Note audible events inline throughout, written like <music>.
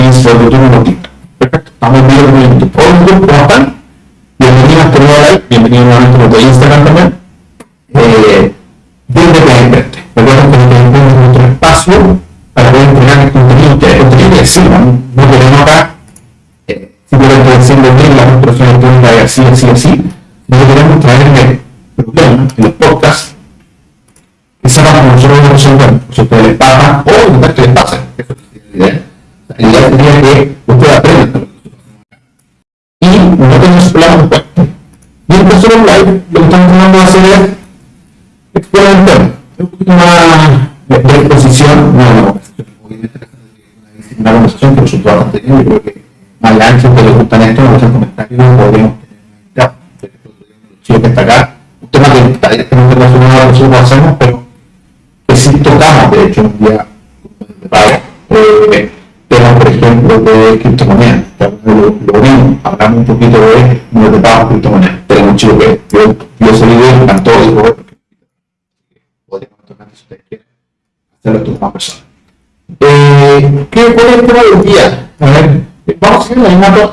is for the Tuning Perfecto, estamos viendo a este nuevo Instagram también. Eh, que es nuestro espacio para poder entregar el contenido que es contenido que. No queremos acá eh, simplemente diciendo bien la construcción de así, así, así. No queremos en los que nosotros lo resolvemos. A ustedes les pasa o de que les pasa. Eso es la idea. La idea sería que ustedes aprendan. Y cuenta. Y en tercer live, lo que estamos tratando de es tema. Un poquito de, de exposición, no,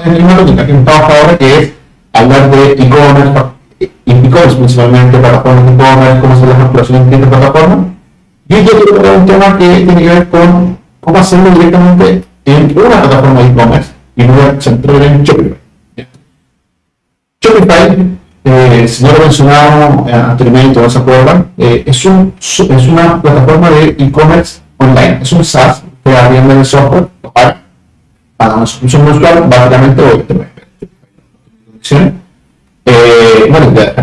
en la misma tónica que estamos ahora, que es hablar de e-commerce, e-commerce principalmente, plataformas de e-commerce, cómo hacer la facturación en distintas plataformas. Y yo quiero tocar un tema que tiene que ver con cómo hacerlo directamente en una plataforma de e-commerce y no centrar en Shopify. Shopify, eh, si no lo mencionamos anteriormente, no se acuerdan, eh, es, un, es una plataforma de e-commerce online. Es un SaaS que arrienda el software, paga una suscripción mensual, básicamente, o te eh, bueno, ya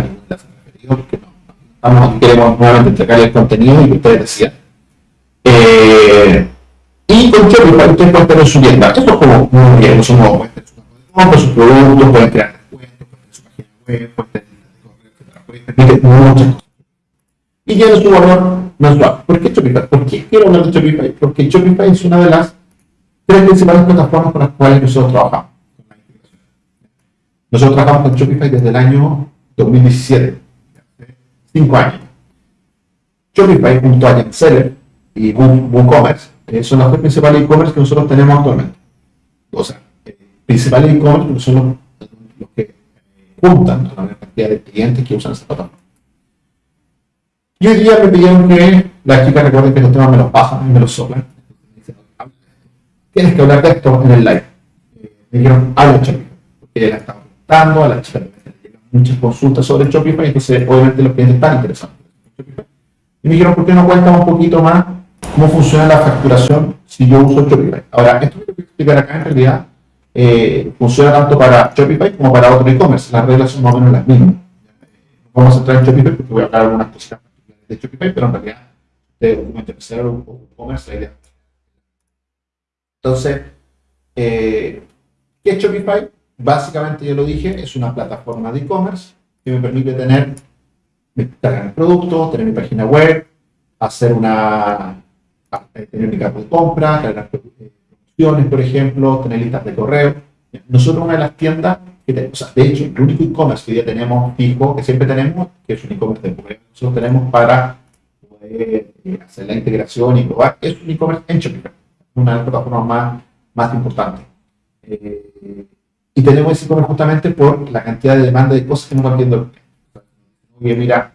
porque no, estamos aquí, queremos nuevamente entregar el contenido y que ustedes decían. Eh, y con Shopify ustedes pueden tener su tienda. Esto es como muy bien, no son nuevos, pueden tener su compra, sus productos, pueden crear descuentos, pueden tener su página web, pueden tener etcétera, pueden permitir muchas cosas. Y tiene su valor mensual. ¿Por qué Shopify? ¿Por qué quiero hablar de Shopify? Porque Shopify es una de las tres principales plataformas con las cuales nosotros trabajamos. Nosotros trabajamos con Shopify desde el año 2017, cinco años. Shopify junto a Seller y WooCommerce eh, son las tres principales e-commerce que nosotros tenemos actualmente. O sea, eh, principales e-commerce son los, los que eh, juntan a la cantidad de clientes que usan esta plataforma. Y hoy día me pidieron que las chicas recuerden que los temas me los pasan y me los soplan. Tienes que hablar de esto en el live. Me dijeron, habla Shopify, porque la estaba a la chica muchas consultas sobre Shopify, entonces obviamente los clientes están interesados. Y me dijeron, ¿por qué no cuenta un poquito más cómo funciona la facturación si yo uso Shopify? Ahora, esto que voy a explicar acá en realidad eh, funciona tanto para Shopify como para otro e-commerce. Las reglas son más o menos las mismas. Vamos a entrar en Shopify porque voy a hablar algunas cosas de Shopify, pero en realidad de un e-commerce la idea. Entonces, eh, ¿qué es Shopify? Básicamente, ya lo dije, es una plataforma de e-commerce que me permite tener, cargar el producto, tener mi página web, hacer una, tener mi carta de compra, cargar promociones, por ejemplo, tener listas de correo. Nosotros una de las tiendas, que o sea, de hecho, el único e-commerce que ya tenemos fijo, que siempre tenemos, que es un e-commerce de correo, nosotros tenemos para poder eh, hacer la integración y probar, es un e-commerce en Shopify, una de las plataformas más, más importantes. Eh, y tenemos ese e-commerce justamente por la cantidad de demanda de cosas que nos van viendo. Oye, mira,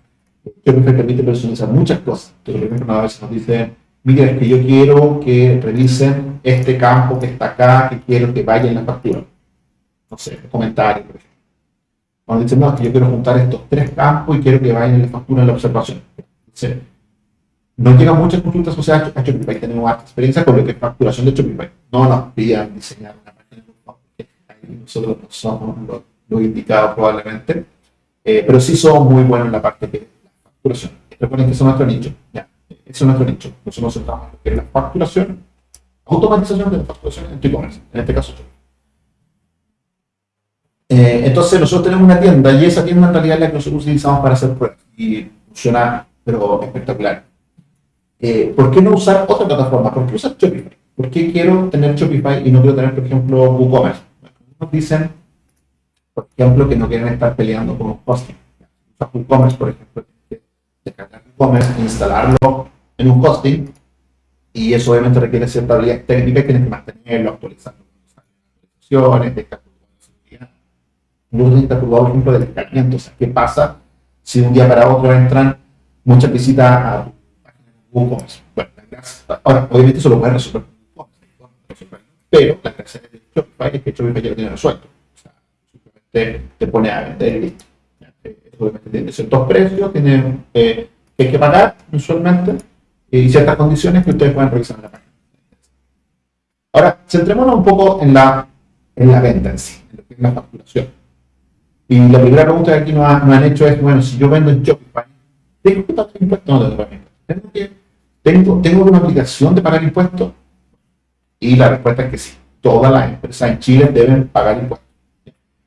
yo me permite personalizar muchas cosas. Entonces, por ejemplo, a veces nos dicen, mira, es que yo quiero que revisen este campo que está acá, que quiero que vaya en la factura. No sé, comentarios, por ejemplo. Cuando dicen, no, es que yo quiero juntar estos tres campos y quiero que vayan en la factura en la observación. Entonces, no llegan muchas consultas asociadas a Shopify. Tenemos más experiencia con lo que es facturación de Shopify. No nos pidan diseñar nosotros no somos lo, indicado probablemente, eh, pero sí somos muy buenos en la parte de la facturación. Recuerden que eso es nuestro nicho, ya, eso es nuestro nicho. Nosotros nos centramos en la facturación, automatización de la facturación en e-commerce, en este caso eh, entonces nosotros tenemos una tienda y esa tienda en realidad es la que nosotros utilizamos para hacer pruebas y funciona pero espectacular. Eh, ¿Por qué no usar otra plataforma? ¿Por qué usar Shopify? ¿Por qué quiero tener Shopify y no quiero tener, por ejemplo, WooCommerce? nos dicen, por ejemplo, que no quieren estar peleando con hosting. WooCommerce, por ejemplo, descargar WooCommerce, instalarlo en un hosting Y eso obviamente requiere cierta habilidad técnica, tienes que mantenerlo, actualizando actualizaciones, de seguridad. Luego necesitas por ejemplo, del escalamiento. O sea, ¿qué pasa si un día para otro entran muchas visitas a WooCommerce? Bueno, ahora, obviamente eso lo puedes resolver pero la gracia de Shopify es que Shopify ya lo tiene resuelto. O sea, simplemente te pone a vender listo. Obviamente tiene ciertos precios, tiene eh, que que pagar mensualmente y ciertas condiciones que ustedes pueden revisar en la página. Ahora, centrémonos un poco en la, en la venta en sí, en lo que es la facturación. Y la primera pregunta que aquí nos, han hecho es, bueno, si yo vendo en Shopify, ¿tengo que pagar impuestos o no tengo ¿Tengo, tengo, ¿Tengo una obligación de pagar impuestos? Y la respuesta es que sí. Todas las empresas en Chile deben pagar impuestos.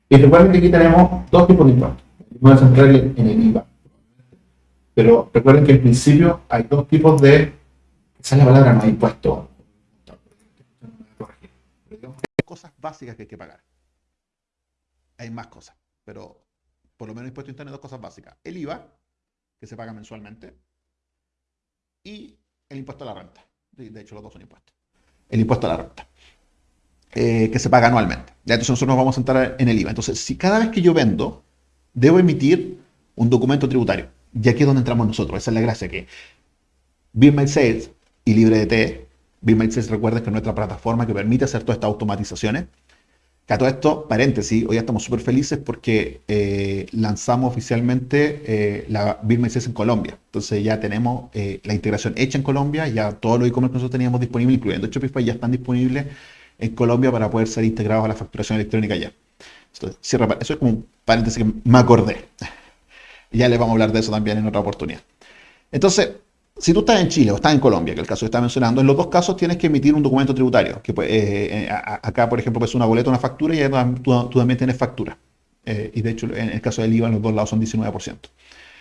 Y recuerden que aquí tenemos dos tipos de impuestos. Voy a centrar en el IVA. Pero recuerden que en principio hay dos tipos de... Esa es la palabra, no hay impuesto. Hay cosas básicas que hay que pagar. Hay más cosas, pero por lo menos impuesto interno hay dos cosas básicas. El IVA, que se paga mensualmente, y el impuesto a la renta. De hecho, los dos son impuestos el impuesto a la renta, eh, que se paga anualmente. Entonces nosotros nos vamos a centrar en el IVA. Entonces, si cada vez que yo vendo, debo emitir un documento tributario, y aquí es donde entramos nosotros, esa es la gracia que Bill Sales y LibreDT, Bill Sales recuerden que es nuestra plataforma que permite hacer todas estas automatizaciones, que a todo esto, paréntesis, hoy estamos súper felices porque eh, lanzamos oficialmente eh, la Bill en Colombia. Entonces ya tenemos eh, la integración hecha en Colombia, ya todos los e-commerce que nosotros teníamos disponibles, incluyendo Shopify, ya están disponibles en Colombia para poder ser integrados a la facturación electrónica ya. eso es como un paréntesis que me acordé. <laughs> Ya les vamos a hablar de eso también en otra oportunidad. Entonces, si tú estás en Chile o estás en Colombia, que es el caso que está mencionando, en los dos casos tienes que emitir un documento tributario. Que, eh, eh, acá, por ejemplo, es una boleta, una factura y tú, también tienes factura. Eh, y de hecho, en el caso del IVA, en los dos lados son 19%.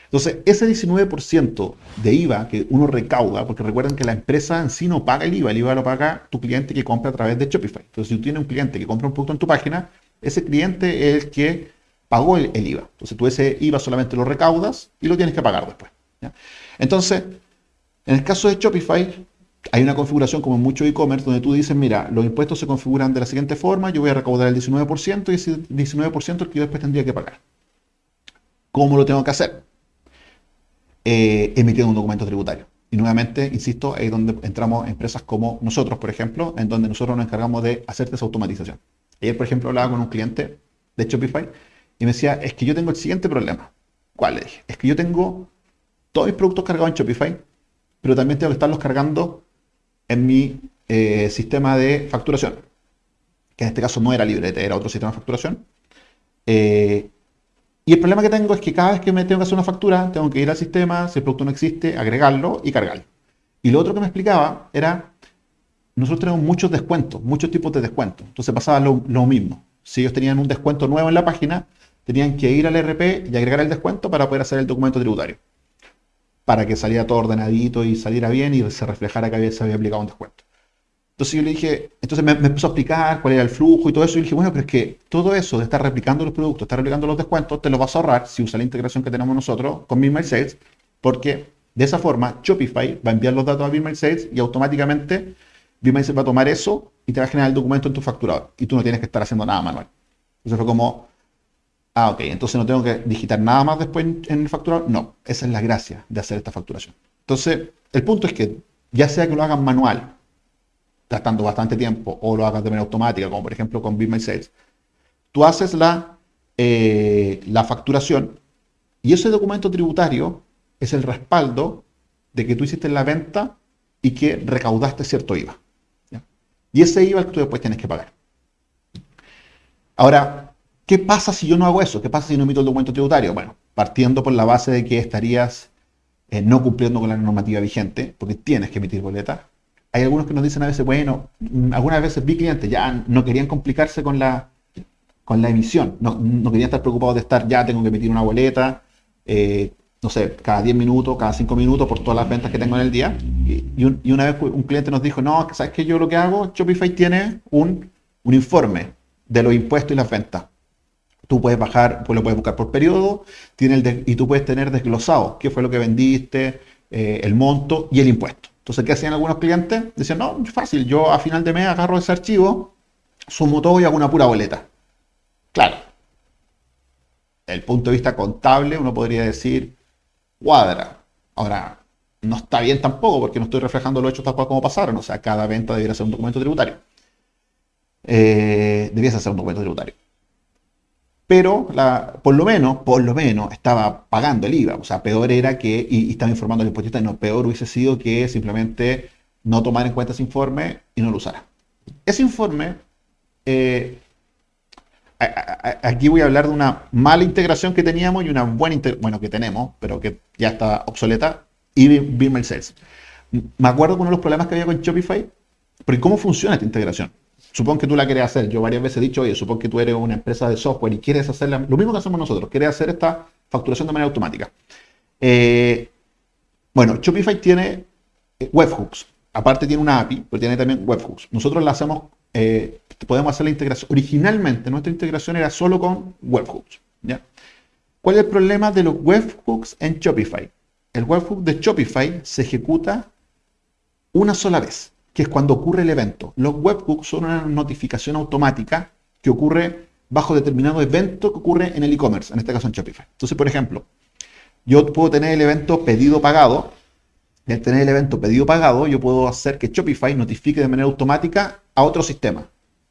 Entonces, ese 19% de IVA que uno recauda, porque recuerden que la empresa en sí no paga el IVA, el IVA lo paga tu cliente que compra a través de Shopify. Entonces, si tú tienes un cliente que compra un producto en tu página, ese cliente es el que pagó el, IVA. Entonces, tú ese IVA solamente lo recaudas y lo tienes que pagar después. Entonces, en el caso de Shopify, hay una configuración como en mucho e-commerce donde tú dices, mira, los impuestos se configuran de la siguiente forma, yo voy a recaudar el 19% y ese 19% es el que yo después tendría que pagar. ¿Cómo lo tengo que hacer? Eh, emitiendo un documento tributario. Y nuevamente, insisto, ahí es donde entramos empresas como nosotros, por ejemplo, en donde nosotros nos encargamos de hacer esa automatización. Ayer, por ejemplo, hablaba con un cliente de Shopify y me decía, es que yo tengo el siguiente problema. ¿Cuál le dije? Es que yo tengo todos mis productos cargados en Shopify, pero también tengo que estarlos cargando en mi eh, sistema de facturación, que en este caso no era librete, era otro sistema de facturación. Eh, y el problema que tengo es que cada vez que me tengo que hacer una factura, tengo que ir al sistema, si el producto no existe, agregarlo y cargarlo. Y lo otro que me explicaba era, nosotros tenemos muchos descuentos, muchos tipos de descuentos. Entonces pasaba lo, lo mismo. Si ellos tenían un descuento nuevo en la página, tenían que ir al RP y agregar el descuento para poder hacer el documento tributario para que saliera todo ordenadito y saliera bien y se reflejara que había, se había aplicado un descuento. Entonces yo le dije, entonces me, empezó a explicar cuál era el flujo y todo eso, y dije, bueno, pero es que todo eso de estar replicando los productos, estar replicando los descuentos, te lo vas a ahorrar si usas la integración que tenemos nosotros con Sales, porque de esa forma Shopify va a enviar los datos a Sales y automáticamente Sales va a tomar eso y te va a generar el documento en tu facturador y tú no tienes que estar haciendo nada manual. Entonces fue como, Ah, ok, entonces no tengo que digitar nada más después en, el facturador. No, esa es la gracia de hacer esta facturación. Entonces, el punto es que ya sea que lo hagan manual, gastando bastante tiempo, o lo hagas de manera automática, como por ejemplo con Be Sales, tú haces la, eh, la facturación y ese documento tributario es el respaldo de que tú hiciste la venta y que recaudaste cierto IVA. Y ese IVA es que tú después tienes que pagar. Ahora, ¿Qué pasa si yo no hago eso? ¿Qué pasa si no emito el documento tributario? Bueno, partiendo por la base de que estarías eh, no cumpliendo con la normativa vigente, porque tienes que emitir boleta. Hay algunos que nos dicen a veces, bueno, mm, algunas veces vi clientes ya no querían complicarse con la, con la emisión, no, no querían estar preocupados de estar, ya tengo que emitir una boleta, eh, no sé, cada 10 minutos, cada 5 minutos por todas las ventas que tengo en el día. Y, una vez un cliente nos dijo, no, ¿sabes qué? Yo lo que hago, Shopify tiene un, un informe de los impuestos y las ventas. Tú puedes bajar, pues lo puedes buscar por periodo, tiene el y tú puedes tener desglosado qué fue lo que vendiste, eh, el monto y el impuesto. Entonces, ¿qué hacían algunos clientes? Decían, no, fácil, yo a final de mes agarro ese archivo, sumo todo y hago una pura boleta. Claro. El punto de vista contable, uno podría decir, cuadra. Ahora, no está bien tampoco porque no estoy reflejando los hechos tal cual como pasaron. O sea, cada venta debería ser un documento tributario. Eh, debiese ser un documento tributario. Pero por lo menos, por lo menos, estaba pagando el IVA. O sea, peor era que, y, estaba informando al impuesto, no, peor hubiese sido que simplemente no tomar en cuenta ese informe y no lo usara. Ese informe, eh, aquí voy a hablar de una mala integración que teníamos y una buena integración, bueno, que tenemos, pero que ya está obsoleta, y Bill Sales. Me acuerdo que uno de los problemas que había con Shopify, porque ¿cómo funciona esta integración? Supongo que tú la quieres hacer. Yo varias veces he dicho, oye, supongo que tú eres una empresa de software y quieres hacer lo mismo que hacemos nosotros, quieres hacer esta facturación de manera automática. Eh, bueno, Shopify tiene eh, webhooks. Aparte tiene una API, pero tiene también webhooks. Nosotros la hacemos, eh, podemos hacer la integración. Originalmente nuestra integración era solo con webhooks. ¿Cuál es el problema de los webhooks en Shopify? El webhook de Shopify se ejecuta una sola vez que es cuando ocurre el evento. Los webhooks son una notificación automática que ocurre bajo determinado evento que ocurre en el e-commerce, en este caso en Shopify. Entonces, por ejemplo, yo puedo tener el evento pedido pagado. Y al tener el evento pedido pagado, yo puedo hacer que Shopify notifique de manera automática a otro sistema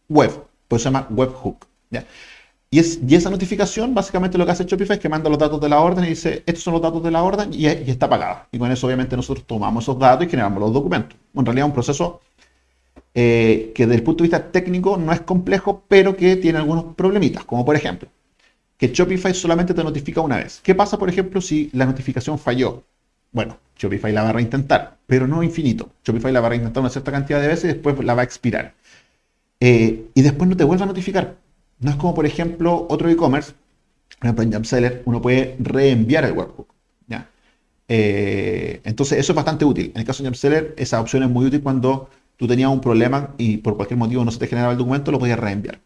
web, pues se llama webhook. ¿ya? Y, es, y esa notificación, básicamente lo que hace Shopify es que manda los datos de la orden y dice, estos son los datos de la orden y, está pagada. Y con eso obviamente nosotros tomamos esos datos y generamos los documentos. En realidad un proceso eh, que desde el punto de vista técnico no es complejo, pero que tiene algunos problemitas, como por ejemplo, que Shopify solamente te notifica una vez. ¿Qué pasa, por ejemplo, si la notificación falló? Bueno, Shopify la va a reintentar, pero no infinito. Shopify la va a reintentar una cierta cantidad de veces y después la va a expirar. Eh, y después no te vuelve a notificar no es como, por ejemplo, otro e-commerce, por ejemplo, en uno puede reenviar el webhook. Eh, entonces, eso es bastante útil. En el caso de Jumpseller, esa opción es muy útil cuando tú tenías un problema y por cualquier motivo no se te generaba el documento, lo podías reenviar.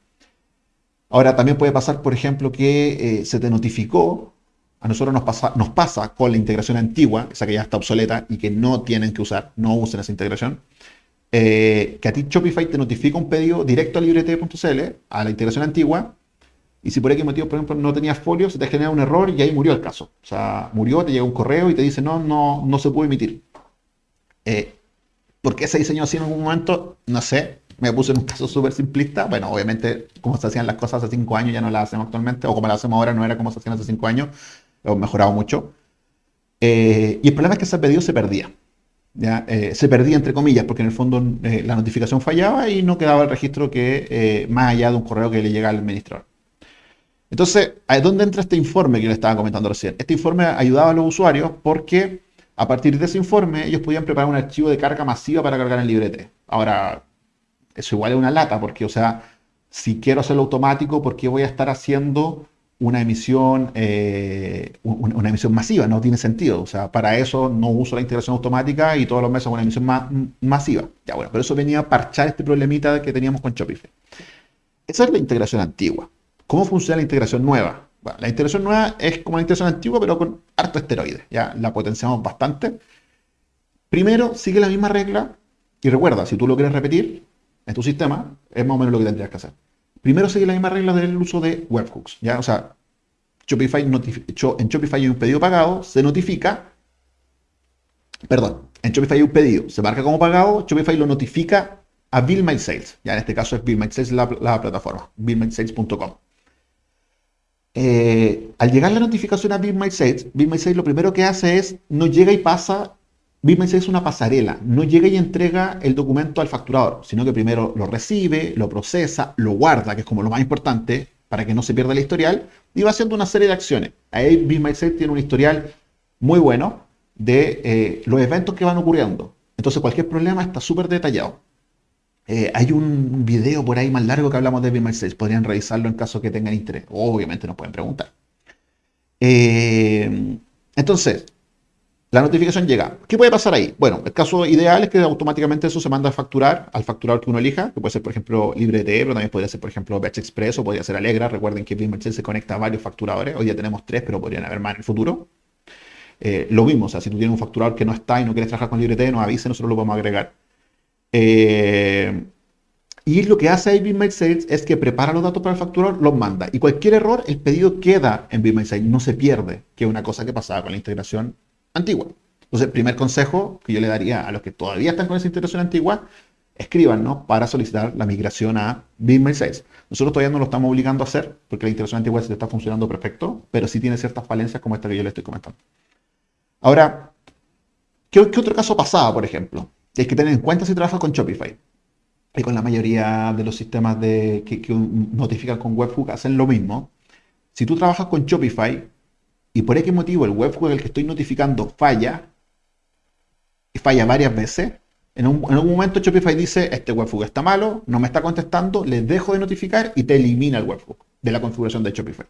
Ahora, también puede pasar, por ejemplo, que eh, se te notificó, a nosotros nos pasa, nos pasa con la integración antigua, esa que ya está obsoleta y que no tienen que usar, no usen esa integración, eh, que a ti Shopify te notifica un pedido directo a librete.cl, a la integración antigua, y si por X motivo, por ejemplo, no tenías folio, se te genera un error y ahí murió el caso. O sea, murió, te llega un correo y te dice, no, no, no se puede emitir. Eh, ¿Por qué se diseñó así en algún momento? No sé. Me puse en un caso súper simplista. Bueno, obviamente, como se hacían las cosas hace cinco años, ya no las hacemos actualmente, o como las hacemos ahora, no era como se hacían hace cinco años. Hemos mejorado mucho. Eh, y el problema es que ese pedido se perdía. Eh, se perdía entre comillas, porque en el fondo eh, la notificación fallaba y no quedaba el registro que más allá de un correo que le llega al administrador. Entonces, ¿dónde entra este informe que le estaba comentando recién? Este informe ayudaba a los usuarios porque a partir de ese informe ellos podían preparar un archivo de carga masiva para cargar en librete. Ahora, eso igual es una lata, porque, o sea, si quiero hacerlo automático, ¿por qué voy a estar haciendo una emisión, eh, una emisión masiva, no tiene sentido. O sea, para eso no uso la integración automática y todos los meses una emisión masiva. Ya bueno, pero eso venía a parchar este problemita que teníamos con Shopify. Esa es la integración antigua. ¿Cómo funciona la integración nueva? La integración nueva es como la integración antigua, pero con harto esteroide. Ya la potenciamos bastante. Primero, sigue la misma regla y recuerda, si tú lo quieres repetir en tu sistema, es más o menos lo que tendrías que hacer. Primero sigue la misma regla del uso de webhooks. ¿ya? O sea, Shopify en Shopify hay un pedido pagado, se notifica. Perdón, en Shopify hay un pedido, se marca como pagado, Shopify lo notifica a Bill. Ya en este caso es Bill la, la plataforma, billmysales.com. Eh, al llegar la notificación a Bill My Sales, Bill My Sales lo primero que hace es no llega y pasa BitMEX es una pasarela, no llega y entrega el documento al facturador, sino que primero lo recibe, lo procesa, lo guarda, que es como lo más importante para que no se pierda el historial, y va haciendo una serie de acciones. Ahí BitMySafe tiene un historial muy bueno de eh, los eventos que van ocurriendo. Entonces cualquier problema está súper detallado. Eh, hay un video por ahí más largo que hablamos de BitMySafe, podrían revisarlo en caso que tengan interés. Obviamente nos pueden preguntar. Eh, entonces, la notificación llega. ¿Qué puede pasar ahí? Bueno, el caso ideal es que automáticamente eso se manda a facturar al facturador que uno elija, que puede ser, por ejemplo, LibreT, pero también podría ser, por ejemplo, Batch Express o podría ser Alegra. Recuerden que BitMerchant se conecta a varios facturadores. Hoy ya tenemos tres, pero podrían haber más en el futuro. Eh, lo mismo, o sea, si tú tienes un facturador que no está y no quieres trabajar con LibreT, nos avise, nosotros lo podemos agregar. Eh, y lo que hace ahí Sales es que prepara los datos para el facturador, los manda. Y cualquier error, el pedido queda en Sales, no se pierde, que es una cosa que pasaba con la integración antigua. Entonces, primer consejo que yo le daría a los que todavía están con esa integración antigua, escríbanos para solicitar la migración a BitMate Sales. Nosotros todavía no lo estamos obligando a hacer porque la integración antigua se está funcionando perfecto, pero sí tiene ciertas falencias como esta que yo le estoy comentando. Ahora, ¿qué, otro caso pasaba, por ejemplo? Hay que tener en cuenta si trabajas con Shopify y con la mayoría de los sistemas de, que, notifican con webhook hacen lo mismo. Si tú trabajas con Shopify y por X motivo el webhook el que estoy notificando falla, y falla varias veces, en, un, en algún momento Shopify dice, este webhook está malo, no me está contestando, le dejo de notificar y te elimina el webhook de la configuración de Shopify.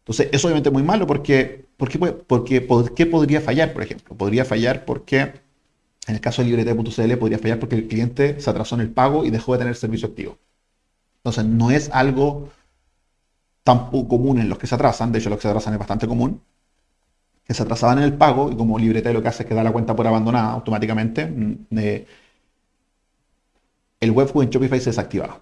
Entonces, eso obviamente muy malo porque, porque, porque, porque podría fallar, por ejemplo. Podría fallar porque en el caso de librete.cl podría fallar porque el cliente se atrasó en el pago y dejó de tener servicio activo. Entonces, no es algo tan común en los que se atrasan, de hecho los que se atrasan es bastante común, que se atrasaban en el pago y como librete lo que hace es que da la cuenta por abandonada automáticamente, mm, eh, el webhook en Shopify se desactivaba.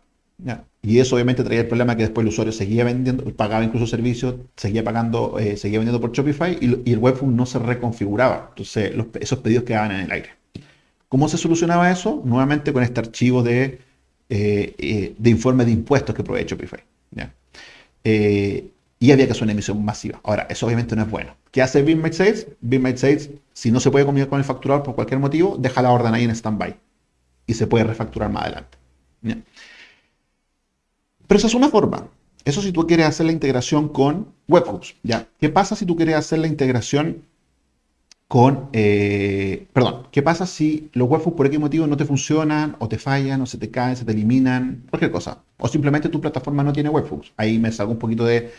Y eso obviamente traía el problema que después el usuario seguía vendiendo, pagaba incluso servicios, seguía pagando, eh, seguía vendiendo por Shopify y, el webhook no se reconfiguraba. Entonces esos pedidos quedaban en el aire. ¿Cómo se solucionaba eso? Nuevamente con este archivo de, eh, eh, de informe de impuestos que provee Shopify. y había que hacer una emisión masiva. Ahora, eso obviamente no es bueno. ¿Qué hace BIMMate Sales? BIMMate Sales, si no se puede comunicar con el facturador por cualquier motivo, deja la orden ahí en standby y se puede refacturar más adelante. Pero esa es una forma. Eso si tú quieres hacer la integración con webhooks. ¿Qué pasa si tú quieres hacer la integración con... Eh, perdón, ¿qué pasa si los webhooks por X motivo no te funcionan o te fallan o se te caen, se te eliminan? Cualquier cosa. O simplemente tu plataforma no tiene webhooks. Ahí me salgo un poquito de,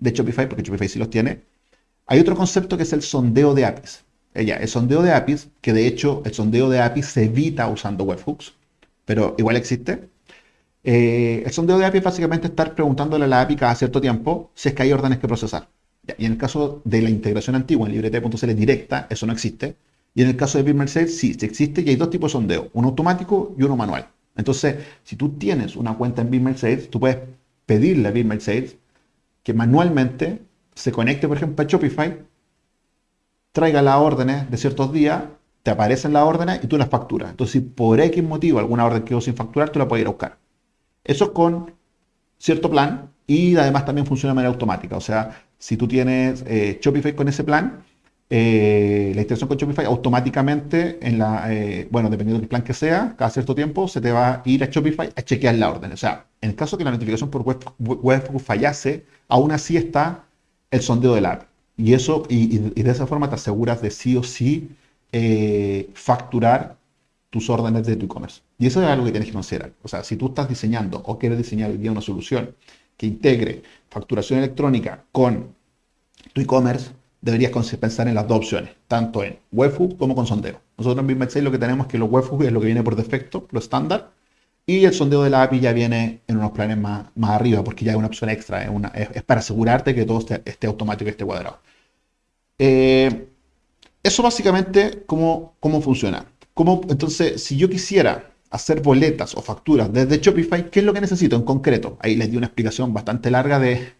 de Shopify porque Shopify sí los tiene. Hay otro concepto que es el sondeo de APIs. Eh, el sondeo de APIs, que de hecho el sondeo de APIs se evita usando webhooks, pero igual existe. Eh, el sondeo de API es básicamente estar preguntándole a la API cada cierto tiempo si es que hay órdenes que procesar. Y en el caso de la integración antigua en librete.cl directa, eso no existe. Y en el caso de BitMercedes, sí, sí existe y hay dos tipos de sondeo, uno automático y uno manual. Entonces, si tú tienes una cuenta en BitMercedes, tú puedes pedirle a BitMercedes que manualmente se conecte, por ejemplo, a Shopify, traiga las órdenes de ciertos días, te aparecen las órdenes y tú las facturas. Entonces, si por X motivo alguna orden quedó sin facturar, tú la puedes ir a buscar. Eso con cierto plan y además también funciona de manera automática. O sea, si tú tienes eh, Shopify con ese plan, eh, la integración con Shopify automáticamente, en la, eh, bueno, dependiendo del plan que sea, cada cierto tiempo se te va a ir a Shopify a chequear la orden. O sea, en el caso que la notificación por web, fallase, aún así está el sondeo del app. Y eso, y, y, de esa forma te aseguras de sí o sí facturar tus órdenes de tu e-commerce. Y eso es algo que tienes que considerar. O sea, si tú estás diseñando o quieres diseñar hoy día una solución que integre facturación electrónica con tu e-commerce, deberías pensar en las dos opciones, tanto en webhook como con sondeo. Nosotros en BitMate lo que tenemos es que los webhooks es lo que viene por defecto, lo estándar, y el sondeo de la API ya viene en unos planes más, más arriba, porque ya es una opción extra, es, una, es, para asegurarte que todo esté, automático y esté cuadrado. Eh, eso básicamente cómo, cómo funciona. ¿Cómo, entonces, si yo quisiera hacer boletas o facturas desde Shopify, ¿qué es lo que necesito en concreto? Ahí les di una explicación bastante larga de,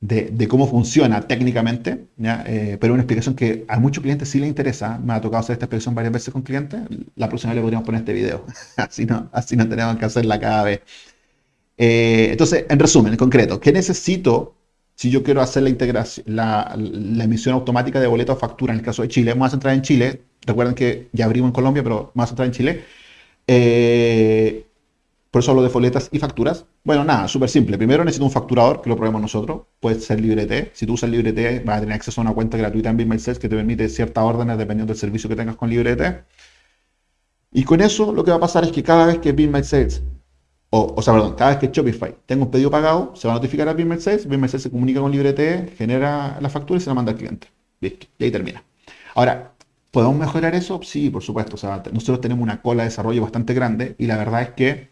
de, cómo funciona técnicamente. Eh, pero una explicación que a muchos clientes sí les interesa. Me ha tocado hacer esta explicación varias veces con clientes. La próxima vez le podríamos poner este video. <laughs> así, no, así no tenemos que hacerla cada vez. Eh, entonces, en resumen, en concreto, ¿qué necesito si yo quiero hacer la integración, la, emisión automática de boleto o factura en el caso de Chile? Vamos a centrar en Chile. Recuerden que ya abrimos en Colombia, pero vamos a centrar en Chile. Eh, por eso hablo de folletas y facturas. Bueno, nada, súper simple. Primero necesito un facturador, que lo probemos nosotros. Puede ser LibreT. Si tú usas LibreT, vas a tener acceso a una cuenta gratuita en BitMySales que te permite ciertas órdenes dependiendo del servicio que tengas con LibreT. Y con eso lo que va a pasar es que cada vez que BitMySales, o, o sea, perdón, cada vez que Shopify tenga un pedido pagado, se va a notificar a BitMySales, BitMySales se comunica con LibreT, genera la factura y se la manda al cliente. Y ahí termina. Ahora, ¿Podemos mejorar eso? Sí, por supuesto. O sea, nosotros tenemos una cola de desarrollo bastante grande y la verdad es que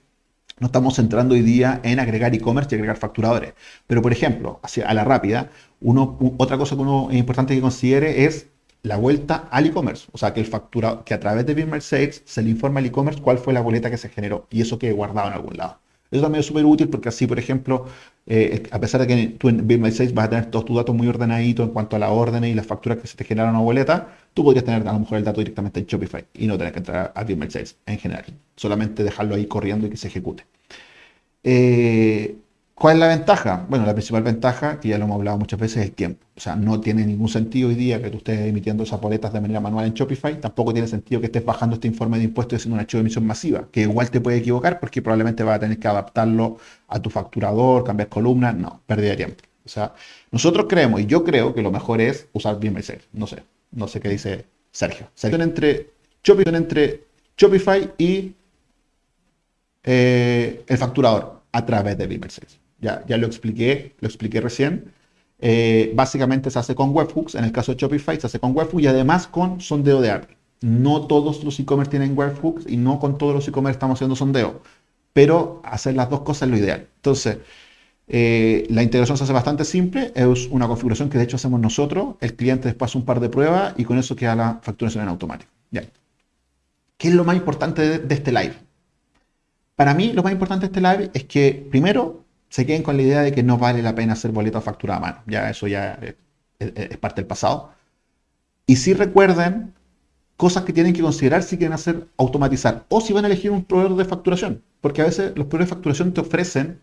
no estamos centrando hoy día en agregar e-commerce y agregar facturadores. Pero, por ejemplo, hacia, a la rápida, uno, otra cosa que uno es importante que considere es la vuelta al e-commerce. O sea, que el factura, que a través de Bill Sales se le informa al e-commerce cuál fue la boleta que se generó y eso quede guardado en algún lado. Eso también es súper útil porque así, por ejemplo, eh, a pesar de que tú en Bill Sales vas a tener todos tus datos muy ordenaditos en cuanto a la orden y las facturas que se te generan a boleta, tú podrías tener a lo mejor el dato directamente en Shopify y no tener que entrar a Bill Sales en general. Solamente dejarlo ahí corriendo y que se ejecute. Eh, ¿Cuál es la ventaja? Bueno, la principal ventaja, que ya lo hemos hablado muchas veces, es el tiempo. O sea, no tiene ningún sentido hoy día que tú estés emitiendo esas boletas de manera manual en Shopify. Tampoco tiene sentido que estés bajando este informe de impuestos y haciendo un archivo de emisión masiva, que igual te puede equivocar porque probablemente vas a tener que adaptarlo a tu facturador, cambiar columnas. No, pérdida de tiempo. O sea, nosotros creemos, y yo creo que lo mejor es usar BMSL. No sé, no sé qué dice Sergio. Sergio entre Shopify, entre Shopify y eh, el facturador a través de BMSL ya, lo expliqué, lo expliqué recién. Eh, básicamente se hace con webhooks, en el caso de Shopify se hace con webhooks y además con sondeo de API. No todos los e-commerce tienen webhooks y no con todos los e-commerce estamos haciendo sondeo, pero hacer las dos cosas es lo ideal. Entonces, eh, la integración se hace bastante simple, es una configuración que de hecho hacemos nosotros, el cliente después hace un par de pruebas y con eso queda la facturación en automático. Ya. ¿Qué es lo más importante de este live? Para mí, lo más importante de este live es que, primero, se queden con la idea de que no vale la pena hacer boleto factura a mano. Ya eso ya es, parte del pasado. Y si recuerden cosas que tienen que considerar si quieren hacer automatizar o si van a elegir un proveedor de facturación. Porque a veces los proveedores de facturación te ofrecen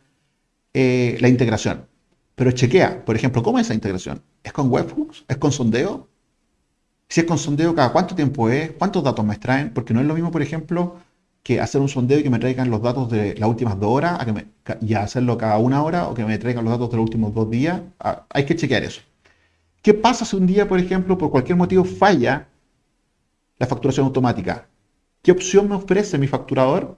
eh, la integración. Pero chequea, por ejemplo, ¿cómo es esa integración? ¿Es con webhooks? ¿Es con sondeo? Si es con sondeo, ¿cada cuánto tiempo es? ¿Cuántos datos me extraen? Porque no es lo mismo, por ejemplo, que hacer un sondeo y que me traigan los datos de las últimas dos horas y hacerlo cada una hora o que me traigan los datos de los últimos dos días. hay que chequear eso. ¿Qué pasa si un día, por ejemplo, por cualquier motivo falla la facturación automática? ¿Qué opción me ofrece mi facturador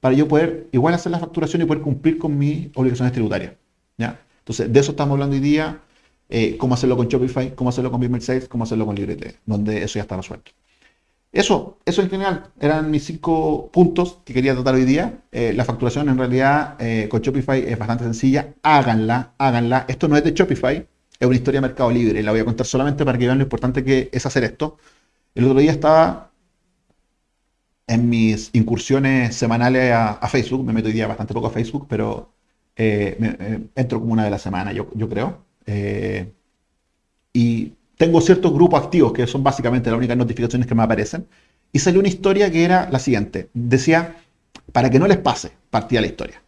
para yo poder igual hacer la facturación y poder cumplir con mis obligaciones tributarias? ¿Ya? Entonces, de eso estamos hablando hoy día. Eh, cómo hacerlo con Shopify, cómo hacerlo con Business Sales, cómo hacerlo con LibreT, donde eso ya está resuelto. Eso, eso en general eran mis cinco puntos que quería tratar hoy día. Eh, la facturación en realidad eh, con Shopify es bastante sencilla. Háganla, háganla. Esto no es de Shopify, es una historia de Mercado Libre. La voy a contar solamente para que vean lo importante que es hacer esto. El otro día estaba en mis incursiones semanales a, Facebook. Me meto hoy día bastante poco a Facebook, pero eh, entro como una de la semana, yo, yo creo. y tengo ciertos grupos activos que son básicamente las únicas notificaciones que me aparecen. Y salió una historia que era la siguiente. Decía, para que no les pase, partía la historia.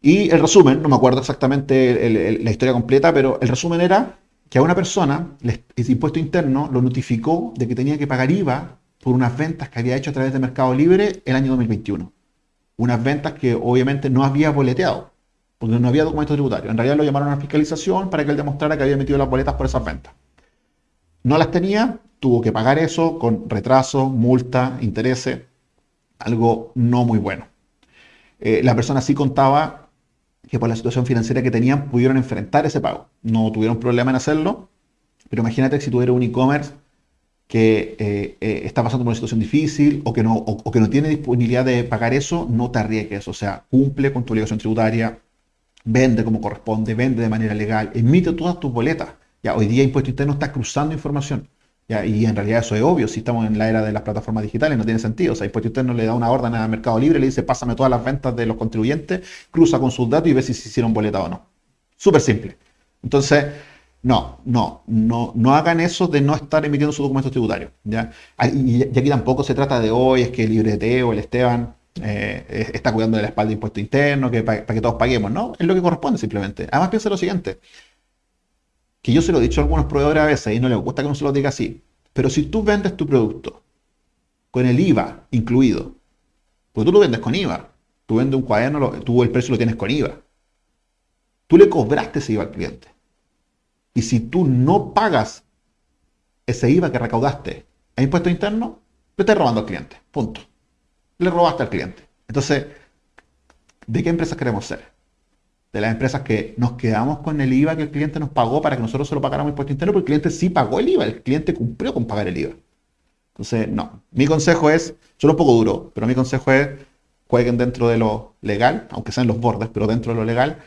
Y el resumen, no me acuerdo exactamente la historia completa, pero el resumen era que a una persona, el impuesto interno lo notificó de que tenía que pagar IVA por unas ventas que había hecho a través de Mercado Libre el año 2021. Unas ventas que obviamente no había boleteado, porque no había documento tributario. En realidad lo llamaron a fiscalización para que él demostrara que había emitido las boletas por esas ventas no las tenía, tuvo que pagar eso con retraso, multa, intereses, algo no muy bueno. Eh, la persona sí contaba que por la situación financiera que tenían pudieron enfrentar ese pago. No tuvieron problema en hacerlo, pero imagínate si tuviera un e-commerce que eh, eh, está pasando por una situación difícil o que, no, o que no tiene disponibilidad de pagar eso, no te arriesgues. O sea, cumple con tu obligación tributaria, vende como corresponde, vende de manera legal, emite todas tus boletas. Ya, hoy día Impuesto Interno está cruzando información. Ya, y en realidad eso es obvio, si estamos en la era de las plataformas digitales, no tiene sentido. O sea, Impuesto Interno le da una orden al Mercado Libre, le dice, pásame todas las ventas de los contribuyentes, cruza con sus datos y ve si se hicieron boleta o no. Súper simple. Entonces, no, no, no, no hagan eso de no estar emitiendo sus documentos tributarios. ¿ya? Y, aquí tampoco se trata de hoy, es que el Librete o el Esteban eh, está cuidando de la espalda de impuesto interno, que para, que todos paguemos. No, es lo que corresponde simplemente. Además, piensa lo siguiente que yo se lo he dicho a algunos proveedores a veces y no les gusta que no se lo diga así, pero si tú vendes tu producto con el IVA incluido, pues tú lo vendes con IVA, tú vendes un cuaderno, tú el precio lo tienes con IVA, tú le cobraste ese IVA al cliente. Y si tú no pagas ese IVA que recaudaste a impuesto interno, le estás robando al cliente. Punto. Le robaste al cliente. Entonces, ¿de qué empresas queremos ser? De las empresas que nos quedamos con el IVA que el cliente nos pagó para que nosotros se lo pagáramos impuesto interno, porque el cliente sí pagó el IVA, el cliente cumplió con pagar el IVA. Entonces, no. Mi consejo es, suena un poco duro, pero mi consejo es jueguen dentro de lo legal, aunque sean los bordes, pero dentro de lo legal,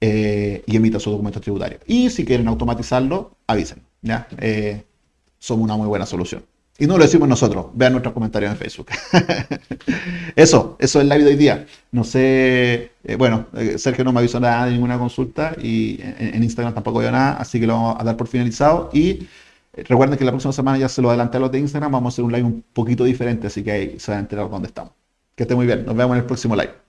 eh, y emita su documento tributario. Y si quieren automatizarlo, avisen. ¿ya? Eh, somos una muy buena solución. Y no lo decimos nosotros, vean nuestros comentarios en Facebook. <laughs> eso, eso es la vida de hoy día. No sé, eh, bueno, eh, Sergio no me avisó nada de ninguna consulta y en, en Instagram tampoco veo nada, así que lo vamos a dar por finalizado. Y eh, recuerden que la próxima semana ya se lo adelanté a los de Instagram, vamos a hacer un live un poquito diferente, así que ahí se van a enterar dónde estamos. Que esté muy bien, nos vemos en el próximo live.